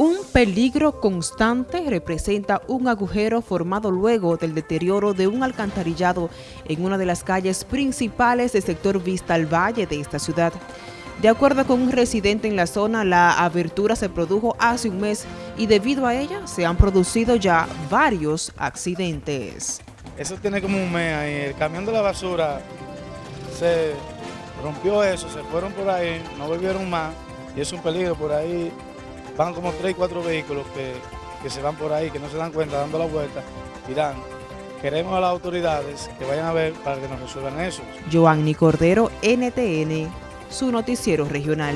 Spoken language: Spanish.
Un peligro constante representa un agujero formado luego del deterioro de un alcantarillado en una de las calles principales del sector Vista al Valle de esta ciudad. De acuerdo con un residente en la zona, la abertura se produjo hace un mes y debido a ella se han producido ya varios accidentes. Eso tiene como un mes ahí, el camión de la basura se rompió eso, se fueron por ahí, no volvieron más y es un peligro por ahí van como tres, cuatro vehículos que, que se van por ahí, que no se dan cuenta, dando la vuelta, dan. Queremos a las autoridades que vayan a ver para que nos resuelvan eso. Joanny Cordero, NTN, su noticiero regional.